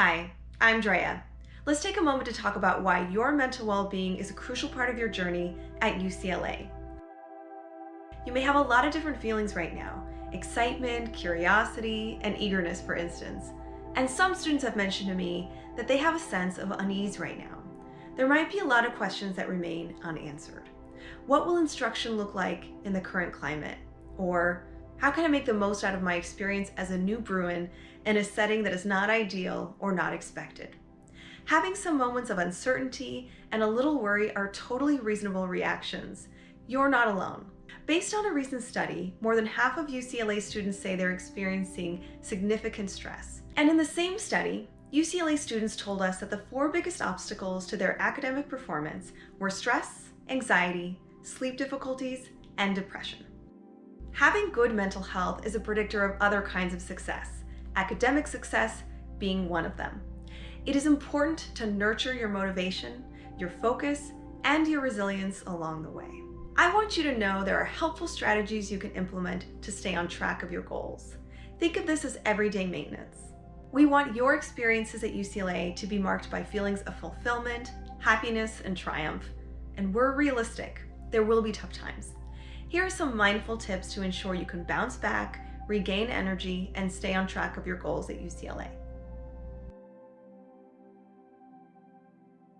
Hi, I'm Drea. Let's take a moment to talk about why your mental well-being is a crucial part of your journey at UCLA. You may have a lot of different feelings right now, excitement, curiosity, and eagerness, for instance. And some students have mentioned to me that they have a sense of unease right now. There might be a lot of questions that remain unanswered. What will instruction look like in the current climate? Or how can I make the most out of my experience as a new Bruin in a setting that is not ideal or not expected? Having some moments of uncertainty and a little worry are totally reasonable reactions. You're not alone. Based on a recent study, more than half of UCLA students say they're experiencing significant stress. And in the same study, UCLA students told us that the four biggest obstacles to their academic performance were stress, anxiety, sleep difficulties, and depression. Having good mental health is a predictor of other kinds of success, academic success being one of them. It is important to nurture your motivation, your focus, and your resilience along the way. I want you to know there are helpful strategies you can implement to stay on track of your goals. Think of this as everyday maintenance. We want your experiences at UCLA to be marked by feelings of fulfillment, happiness, and triumph. And we're realistic. There will be tough times. Here are some mindful tips to ensure you can bounce back, regain energy, and stay on track of your goals at UCLA.